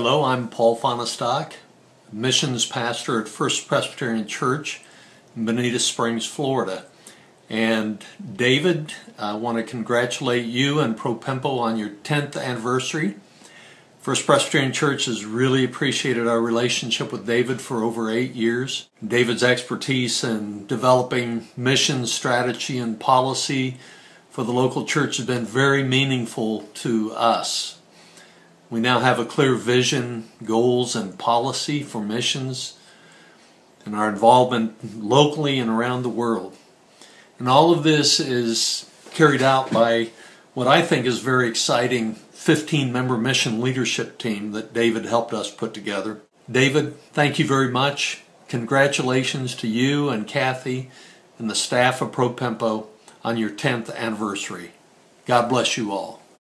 Hello, I'm Paul Fonestock, missions pastor at First Presbyterian Church in Bonita Springs, Florida. And David, I want to congratulate you and ProPempo on your 10th anniversary. First Presbyterian Church has really appreciated our relationship with David for over eight years. David's expertise in developing mission strategy and policy for the local church has been very meaningful to us. We now have a clear vision, goals, and policy for missions and our involvement locally and around the world. And all of this is carried out by what I think is very exciting 15 member mission leadership team that David helped us put together. David, thank you very much. Congratulations to you and Kathy and the staff of ProPempo on your 10th anniversary. God bless you all.